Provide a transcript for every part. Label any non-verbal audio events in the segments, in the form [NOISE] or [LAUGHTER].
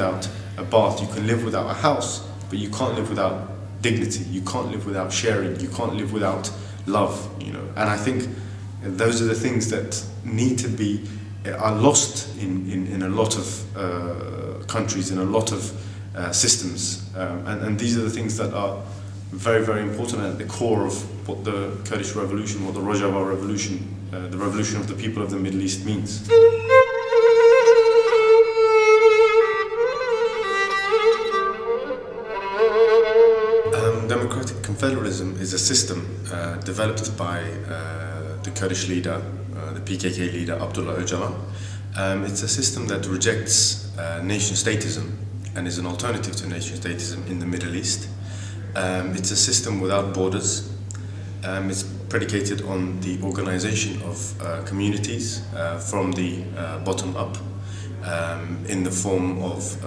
without a bath, you can live without a house, but you can't live without dignity, you can't live without sharing, you can't live without love, you know. And I think those are the things that need to be, are lost in, in, in a lot of uh, countries, in a lot of uh, systems. Um, and, and these are the things that are very, very important at the core of what the Kurdish revolution, what the Rojava revolution, uh, the revolution of the people of the Middle East means. Confederalism is a system uh, developed by uh, the Kurdish leader, uh, the PKK leader Abdullah Öcalan. Um, it's a system that rejects uh, nation statism and is an alternative to nation statism in the Middle East. Um, it's a system without borders. Um, it's predicated on the organization of uh, communities from the bottom up um, in the form of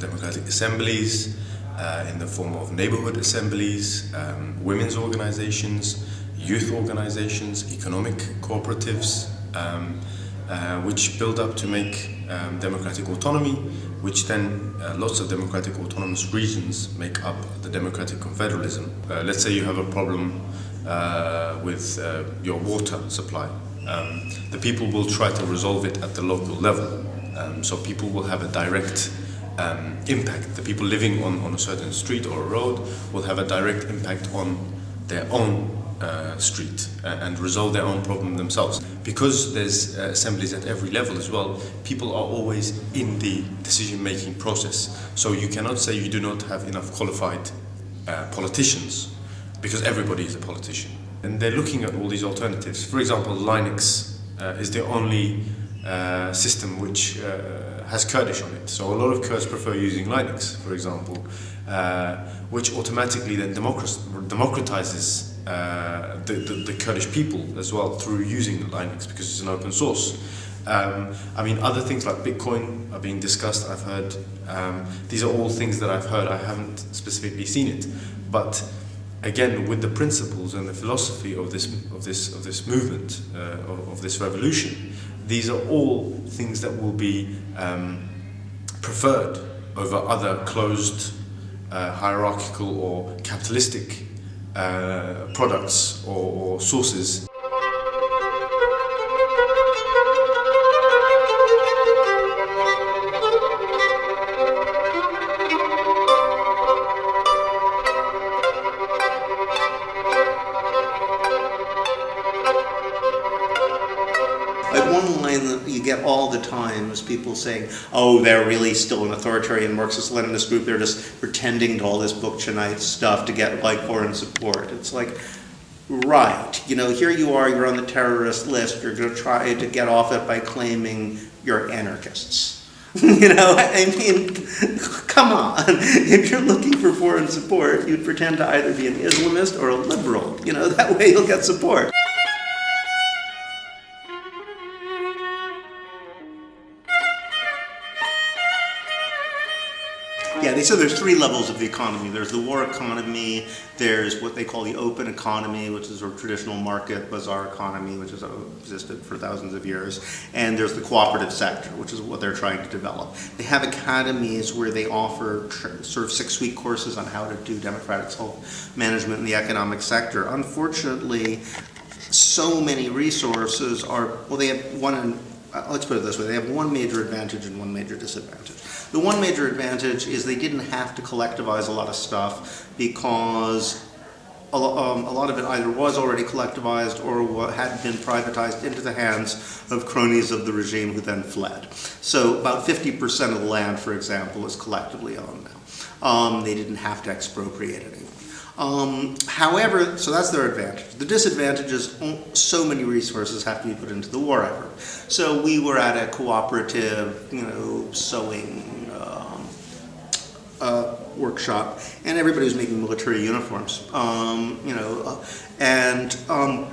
democratic assemblies, uh, in the form of neighborhood assemblies, um, women's organizations, youth organizations, economic cooperatives, um, uh, which build up to make um, democratic autonomy, which then uh, lots of democratic autonomous regions make up the democratic confederalism. Uh, let's say you have a problem uh, with uh, your water supply. Um, the people will try to resolve it at the local level. Um, so people will have a direct um, impact. The people living on, on a certain street or a road will have a direct impact on their own uh, street uh, and resolve their own problem themselves. Because there's uh, assemblies at every level as well, people are always in the decision-making process. So you cannot say you do not have enough qualified uh, politicians because everybody is a politician. And they're looking at all these alternatives. For example, Linux uh, is the only system which has Kurdish on it. So a lot of Kurds prefer using Linux, for example, which automatically then democratizes uh, the, the, the, Kurdish people as well through using Linux because it's an open source. Um, I mean, other things like Bitcoin are being discussed, I've heard. Um, these are all things that I've heard, I haven't specifically seen it. But again, with the principles and the philosophy of this, of this, of this movement, uh, of, of, this revolution, these are all things that will be um, preferred over other closed, uh, hierarchical or capitalistic uh, products or, or sources get all the time is people saying, oh, they're really still an authoritarian Marxist-Leninist group. They're just pretending to all this Bookchinite stuff to get like foreign support. It's like, right, you know, here you are, you're on the terrorist list. You're going to try to get off it by claiming you're anarchists. [LAUGHS] you know, I mean, [LAUGHS] come on. If you're looking for foreign support, you'd pretend to either be an Islamist or a liberal. You know, that way you'll get support. Yeah, they said there's three levels of the economy. There's the war economy, there's what they call the open economy, which is a traditional market bazaar economy, which has existed for thousands of years, and there's the cooperative sector, which is what they're trying to develop. They have academies where they offer sort of six-week courses on how to do democratic self-management in the economic sector. Unfortunately, so many resources are, well, they have one, uh, let's put it this way, they have one major advantage and one major disadvantage. The one major advantage is they didn't have to collectivize a lot of stuff because a, um, a lot of it either was already collectivized or had been privatized into the hands of cronies of the regime who then fled. So about 50% of the land, for example, is collectively owned now. Um, they didn't have to expropriate anyone. Um, however, so that's their advantage. The disadvantage is so many resources have to be put into the war effort. So we were at a cooperative, you know, sewing uh, workshop, and everybody was making military uniforms, um, you know, uh, and um,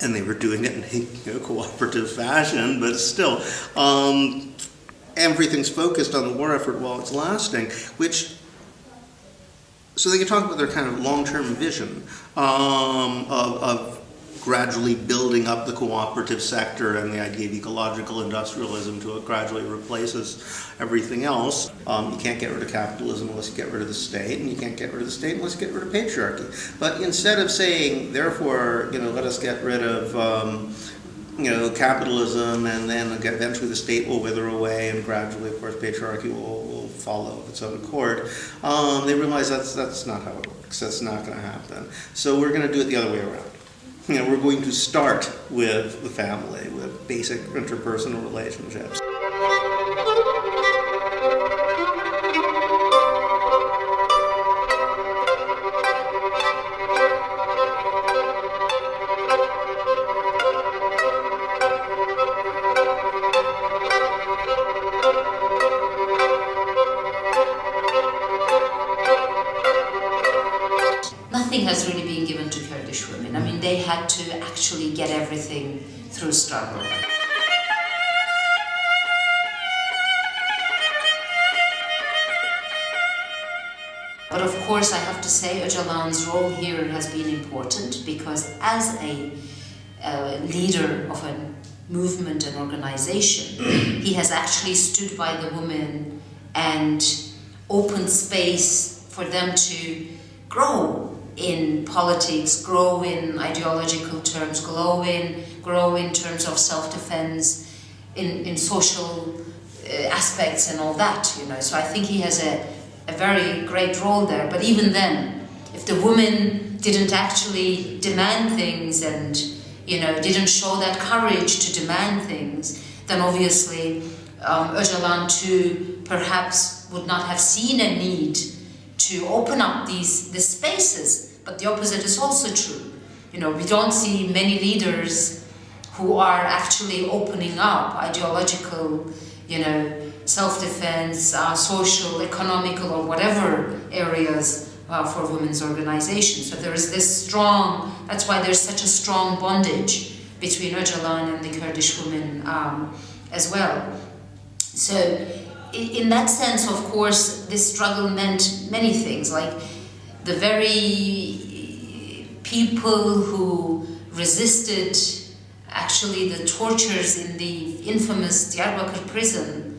and they were doing it in a you know, cooperative fashion, but still, um, everything's focused on the war effort while it's lasting, which so they can talk about their kind of long-term vision um, of, of gradually building up the cooperative sector and the idea of ecological industrialism to it gradually replaces everything else. Um, you can't get rid of capitalism unless you get rid of the state, and you can't get rid of the state unless you get rid of patriarchy. But instead of saying, therefore, you know, let us get rid of um, you know, capitalism, and then eventually the state will wither away, and gradually, of course, patriarchy will, will follow of its own accord. Um, they realize that's that's not how it works. That's not going to happen. So we're going to do it the other way around. You know, we're going to start with the family, with basic interpersonal relationships. But of course, I have to say Öcalan's role here has been important because as a uh, leader of a movement and organization, [CLEARS THROAT] he has actually stood by the women and opened space for them to grow in politics, grow in ideological terms, grow in, grow in terms of self-defense, in, in social uh, aspects and all that, you know. So I think he has a, a very great role there. But even then, if the woman didn't actually demand things and, you know, didn't show that courage to demand things, then obviously um, Öcalan too perhaps would not have seen a need to open up these, these spaces. But the opposite is also true. You know, we don't see many leaders who are actually opening up ideological, you know, self-defense, uh, social, economical, or whatever areas uh, for women's organizations. So there is this strong, that's why there's such a strong bondage between Öcalan and the Kurdish women um, as well. So in that sense, of course, this struggle meant many things, like the very people who resisted actually the tortures in the infamous Diyarbakir prison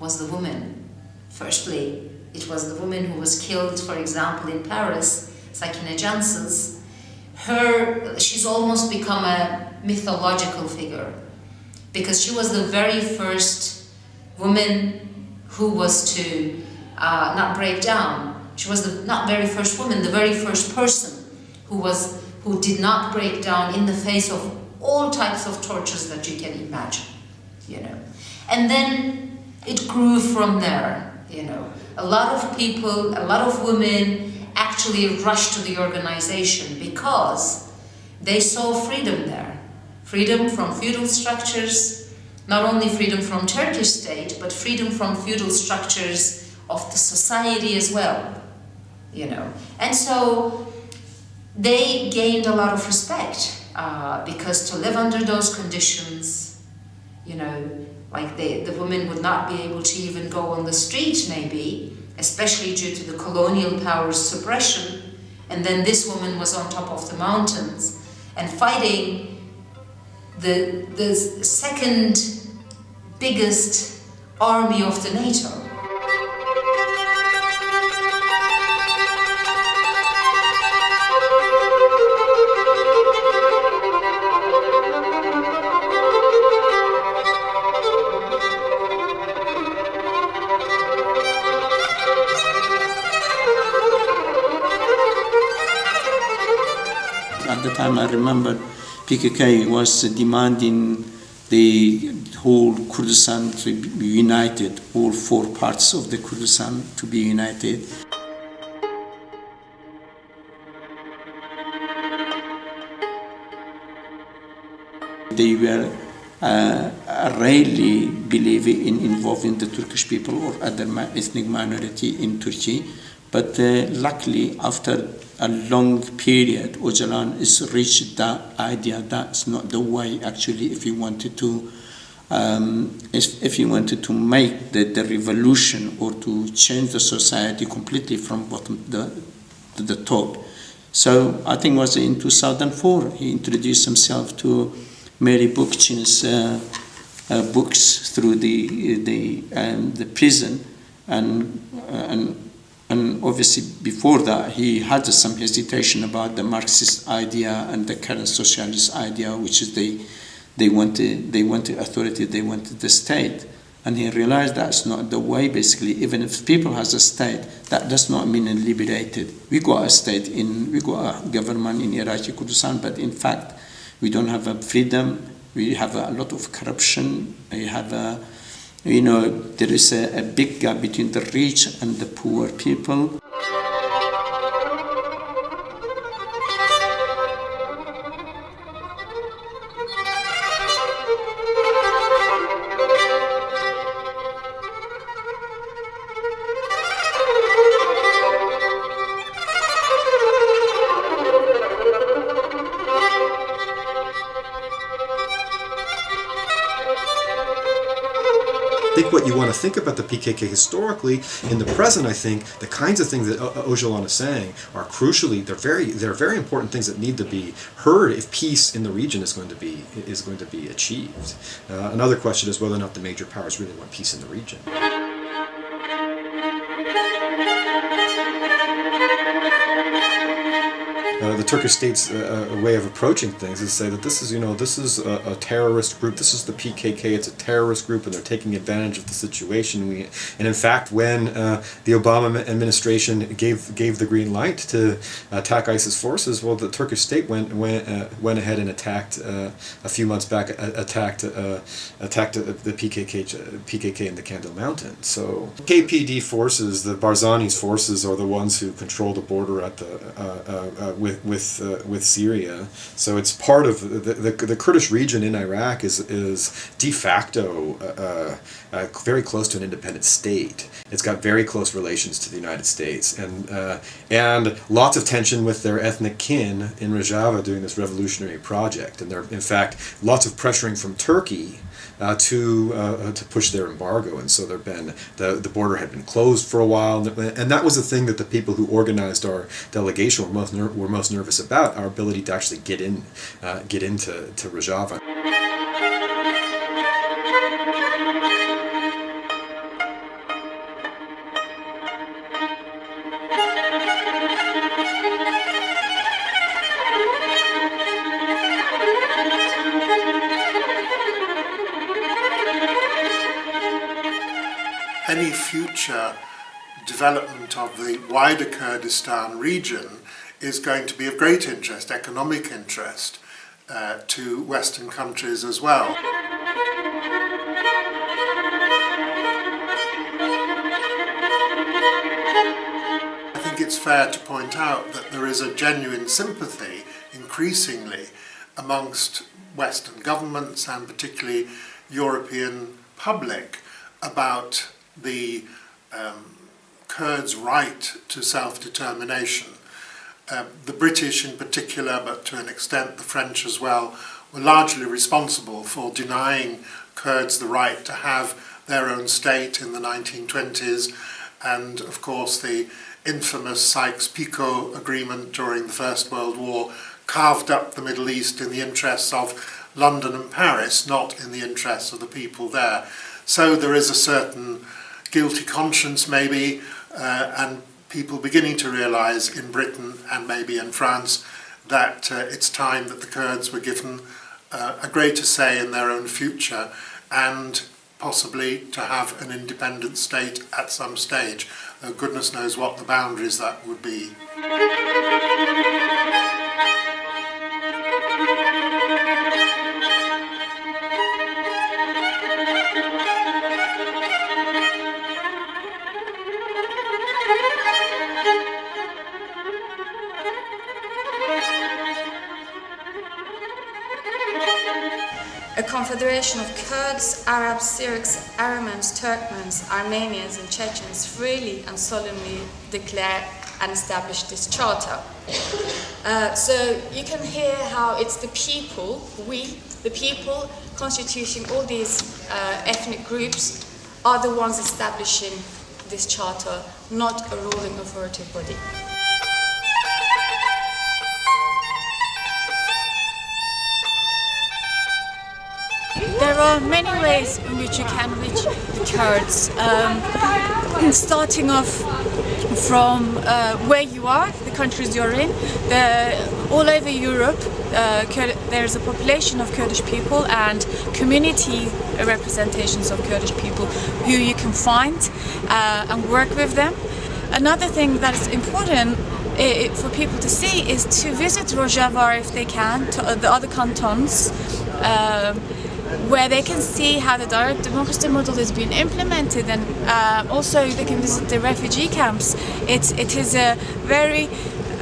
was the woman. Firstly, it was the woman who was killed, for example, in Paris, Sakine Cansız. Her, she's almost become a mythological figure because she was the very first woman who was to uh, not break down. She was the not very first woman, the very first person who was who did not break down in the face of all types of tortures that you can imagine, you know. And then it grew from there, you know. A lot of people, a lot of women actually rushed to the organization because they saw freedom there. Freedom from feudal structures, not only freedom from Turkish state, but freedom from feudal structures of the society as well, you know. And so they gained a lot of respect uh, because to live under those conditions, you know, like they, the women would not be able to even go on the street maybe, especially due to the colonial power's suppression. And then this woman was on top of the mountains and fighting the, the second biggest army of the NATO. I remember PKK was demanding the whole Kurdistan to be united, all four parts of the Kurdistan to be united. They were uh, rarely believe in involving the Turkish people or other ethnic minority in Turkey. But uh, luckily, after a long period, Öcalan has reached that idea that's not the way actually if you wanted to um, if, if he wanted to make the, the revolution or to change the society completely from bottom the, to the top, So I think it was in 2004 he introduced himself to Murray Bookchin's uh, uh, books through the the um, the prison, and and and obviously before that he had some hesitation about the Marxist idea and the current socialist idea, which is they they wanted they wanted authority, they wanted the state. And he realized that's not the way, basically. Even if people has a state, that does not mean liberated. We got a state in, we got a government in Iraqi Kurdistan, but in fact, we don't have a freedom. We have a lot of corruption. We have a, you know, there is a, a big gap between the rich and the poor people. What you want to think about the PKK historically, in the present, I think the kinds of things that O- Öcalan is saying are crucially they're very they're very important things that need to be heard if peace in the region is going to be is going to be achieved. Uh, another question is whether or not the major powers really want peace in the region. Uh, the Turkish state's uh, uh, way of approaching things is say that this is, you know, this is a, a terrorist group. This is the PKK. It's a terrorist group, and they're taking advantage of the situation. We, and in fact, when uh, the Obama administration gave gave the green light to attack ISIS forces, well, the Turkish state went went uh, went ahead and attacked a few months back attacked attacked the PKK PKK in the Kandil Mountains. So KPD forces, the Barzani's forces, are the ones who control the border at the with with uh, with Syria. So it's part of the, the, the Kurdish region in Iraq is is de facto uh, uh, very close to an independent state. It's got very close relations to the United States and uh, and lots of tension with their ethnic kin in Rojava doing this revolutionary project. And there, in fact, lots of pressuring from Turkey uh, to uh, to push their embargo, and so there've been the the border had been closed for a while, and that was the thing that the people who organized our delegation were most were most nervous about our ability to actually get in uh, get into to Rojava. Future development of the wider Kurdistan region is going to be of great interest, economic interest, uh, to Western countries as well. I think it's fair to point out that there is a genuine sympathy, increasingly, amongst Western governments and particularly European public about the um, Kurds' right to self-determination. Uh, the British in particular, but to an extent the French as well, were largely responsible for denying Kurds the right to have their own state in the 1920s, and of course the infamous Sykes-Picot agreement during the First World War carved up the Middle East in the interests of London and Paris, not in the interests of the people there. So there is a certain guilty conscience maybe, uh, and people beginning to realise in Britain and maybe in France that uh, it's time that the Kurds were given uh, a greater say in their own future and possibly to have an independent state at some stage. Though goodness knows what the boundaries that would be. Kurds, Arabs, Syrians, Armenians, Turkmens, Armenians, and Chechens freely and solemnly declare and establish this charter. Uh, so you can hear how it's the people, we, the people constituting all these uh, ethnic groups, are the ones establishing this charter, not a ruling authoritative body. Are many ways in which you can reach the Kurds. Um, starting off from uh, where you are, the countries you're in, the, all over Europe, uh, there's a population of Kurdish people and community representations of Kurdish people who you can find uh, and work with them. Another thing that is important i- for people to see is to visit Rojava if they can, to uh, the other cantons. Um, where they can see how the direct democracy model is being implemented and uh, also they can visit the refugee camps. It, it is a very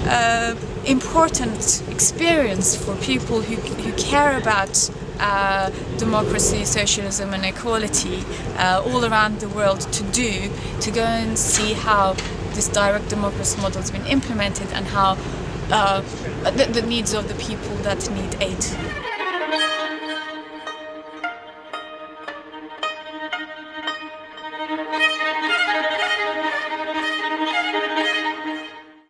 uh, important experience for people who, who care about uh, democracy, socialism and equality uh, all around the world to do, to go and see how this direct democracy model has been implemented and how uh, the, the needs of the people that need aid.